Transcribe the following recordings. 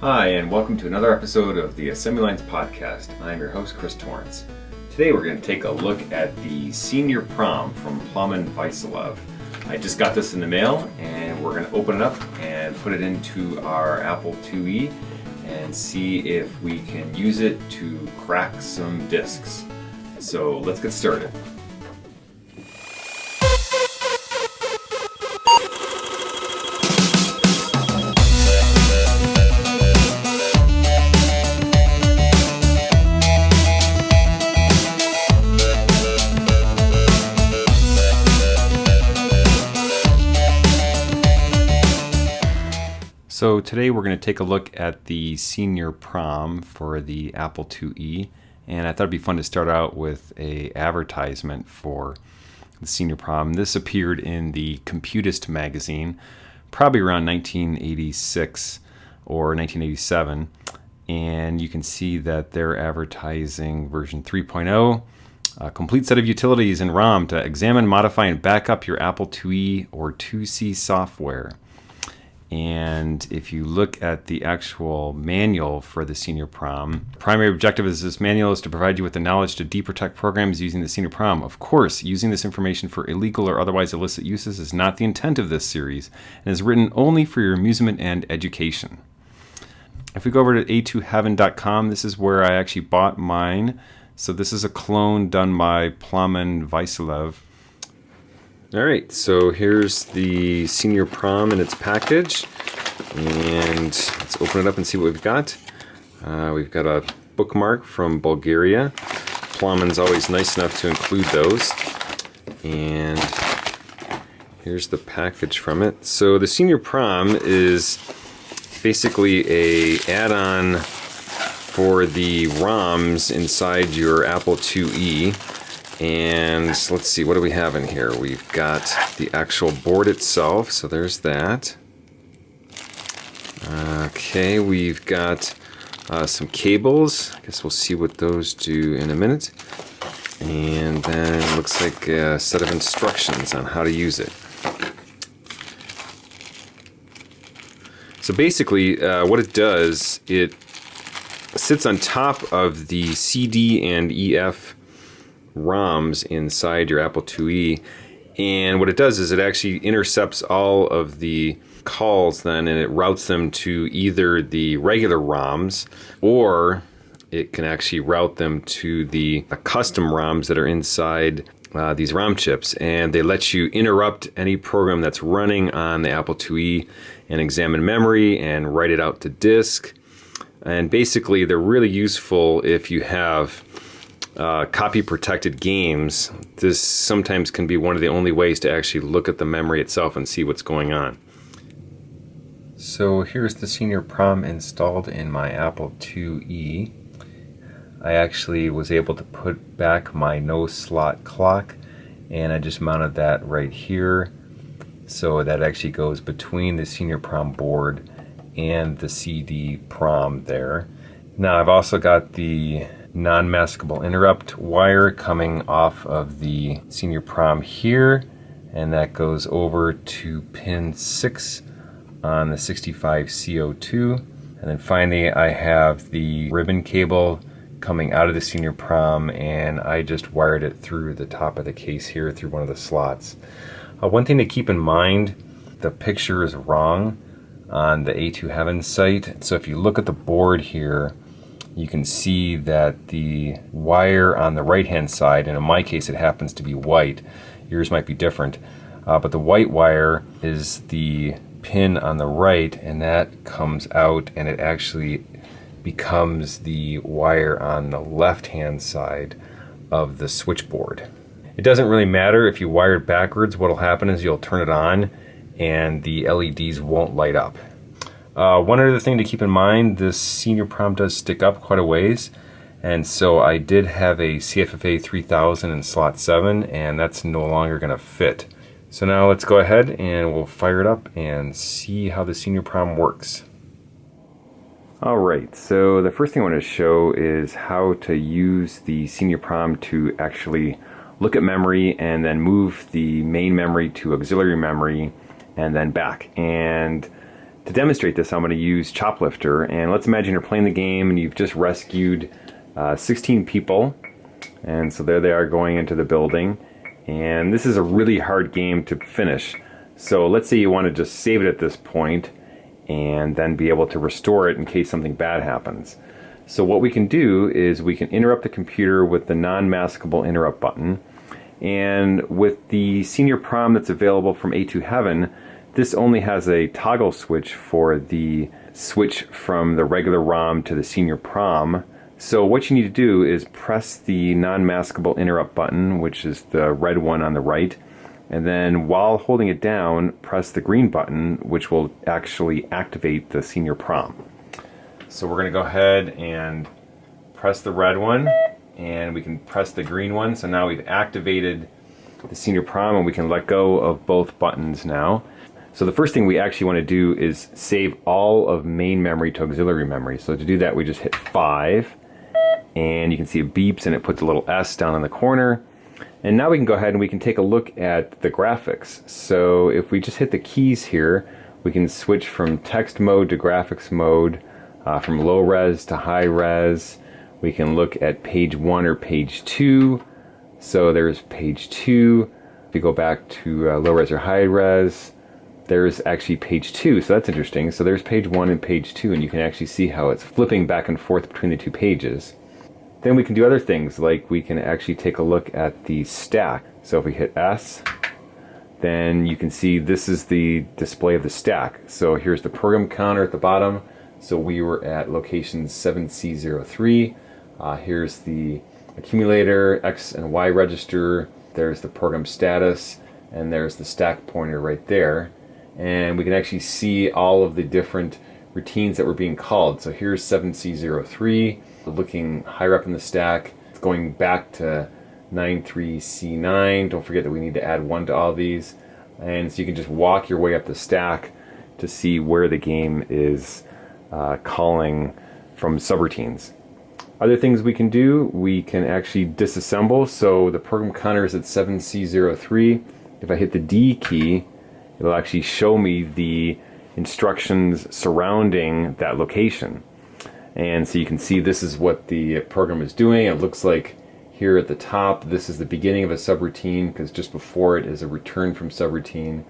Hi, and welcome to another episode of the Assembly Lines Podcast. I'm your host, Chris Torrence. Today we're going to take a look at the Senior Prom from Plamen and Vasilev. I just got this in the mail, and we're going to open it up and put it into our Apple IIe and see if we can use it to crack some discs. So let's get started. So today we're going to take a look at the senior prom for the Apple IIe and I thought it'd be fun to start out with a advertisement for the senior prom. This appeared in the Computist magazine probably around 1986 or 1987 and you can see that they're advertising version 3.0 a complete set of utilities in ROM to examine, modify, and back up your Apple IIe or 2C software. And if you look at the actual manual for the senior prom, primary objective is this manual is to provide you with the knowledge to deprotect programs using the senior prom. Of course, using this information for illegal or otherwise illicit uses is not the intent of this series and is written only for your amusement and education. If we go over to a2heaven.com, this is where I actually bought mine. So this is a clone done by Plamen and Vasilev. All right, so here's the senior prom in its package. And let's open it up and see what we've got. Uh, we've got a bookmark from Bulgaria. Plamen's always nice enough to include those. And here's the package from it. So the senior prom is basically a add-on for the ROMs inside your Apple IIe and let's see, what do we have in here? We've got the actual board itself, so there's that. Okay, we've got uh, some cables. I guess we'll see what those do in a minute. And then looks like a set of instructions on how to use it. So basically, uh, what it does, it sits on top of the CD and EF ROMs inside your Apple IIe. And what it does is it actually intercepts all of the calls then and it routes them to either the regular ROMs or it can actually route them to the custom ROMs that are inside uh, these ROM chips and they let you interrupt any program that's running on the Apple IIe and examine memory and write it out to disk. And basically they're really useful if you have uh, copy protected games, this sometimes can be one of the only ways to actually look at the memory itself and see what's going on. So here's the senior prom installed in my Apple IIe. I actually was able to put back my no slot clock and I just mounted that right here so that actually goes between the senior prom board and the CD prom there. Now I've also got the non-maskable interrupt wire coming off of the senior prom here and that goes over to pin 6 on the 65C02 and then finally I have the ribbon cable coming out of the senior prom and I just wired it through the top of the case here through one of the slots. Uh, one thing to keep in mind the picture is wrong on the A2 Heaven site so if you look at the board here you can see that the wire on the right hand side, and in my case it happens to be white, yours might be different, uh, but the white wire is the pin on the right and that comes out and it actually becomes the wire on the left hand side of the switchboard. It doesn't really matter if you wire it backwards, what'll happen is you'll turn it on and the LEDs won't light up. Uh, one other thing to keep in mind, this senior prom does stick up quite a ways. And so I did have a CFFA 3000 in slot 7 and that's no longer going to fit. So now let's go ahead and we'll fire it up and see how the senior prom works. Alright, so the first thing I want to show is how to use the senior prom to actually look at memory and then move the main memory to auxiliary memory and then back. And To demonstrate this, I'm going to use Choplifter, and let's imagine you're playing the game and you've just rescued uh, 16 people, and so there they are going into the building, and this is a really hard game to finish. So let's say you want to just save it at this point, and then be able to restore it in case something bad happens. So what we can do is we can interrupt the computer with the non-maskable interrupt button, and with the senior prom that's available from A2 Heaven, this only has a toggle switch for the switch from the regular ROM to the senior prom. So what you need to do is press the non-maskable interrupt button, which is the red one on the right, and then while holding it down, press the green button, which will actually activate the senior prom. So we're going to go ahead and press the red one, and we can press the green one. So now we've activated the senior prom, and we can let go of both buttons now. So the first thing we actually want to do is save all of main memory to auxiliary memory. So to do that, we just hit 5, and you can see it beeps and it puts a little S down in the corner. And now we can go ahead and we can take a look at the graphics. So if we just hit the keys here, we can switch from text mode to graphics mode, uh, from low res to high res. We can look at page 1 or page 2. So there's page 2. If you go back to uh, low res or high res, there's actually page two, so that's interesting. So there's page one and page two, and you can actually see how it's flipping back and forth between the two pages. Then we can do other things, like we can actually take a look at the stack. So if we hit S, then you can see this is the display of the stack. So here's the program counter at the bottom. So we were at location 7C03. Uh, here's the accumulator, X and Y register. There's the program status, and there's the stack pointer right there and we can actually see all of the different routines that were being called. So here's 7C03, looking higher up in the stack, it's going back to 93C9. Don't forget that we need to add one to all these. And so you can just walk your way up the stack to see where the game is uh, calling from subroutines. Other things we can do, we can actually disassemble. So the program counter is at 7C03. If I hit the D key, it'll actually show me the instructions surrounding that location. And so you can see this is what the program is doing. It looks like here at the top, this is the beginning of a subroutine because just before it is a return from subroutine.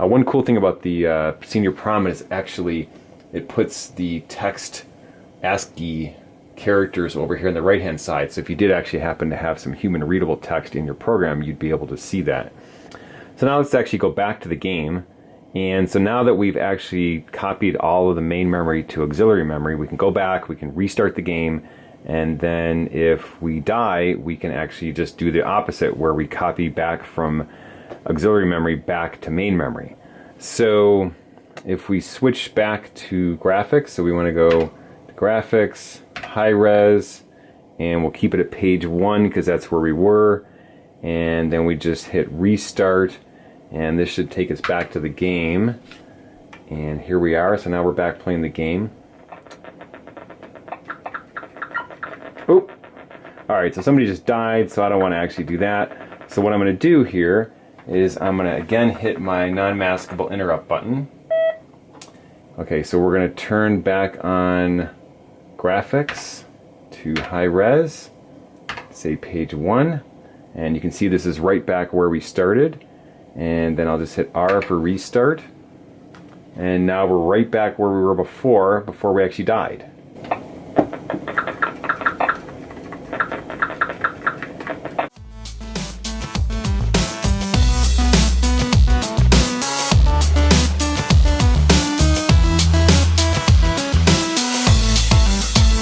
Uh, one cool thing about the uh, Senior Prom is actually it puts the text ASCII characters over here on the right hand side. So if you did actually happen to have some human readable text in your program, you'd be able to see that. So now let's actually go back to the game. And so now that we've actually copied all of the main memory to auxiliary memory, we can go back, we can restart the game, and then if we die, we can actually just do the opposite where we copy back from auxiliary memory back to main memory. So if we switch back to graphics, so we want to go to graphics, high res, and we'll keep it at page one because that's where we were and then we just hit restart. And this should take us back to the game. And here we are. So now we're back playing the game. Oh alright so somebody just died. So I don't want to actually do that. So what I'm going to do here is I'm going to again hit my non-maskable interrupt button. Okay. So we're going to turn back on graphics to high res. Say page 1 and you can see this is right back where we started. And then I'll just hit R for restart. And now we're right back where we were before before we actually died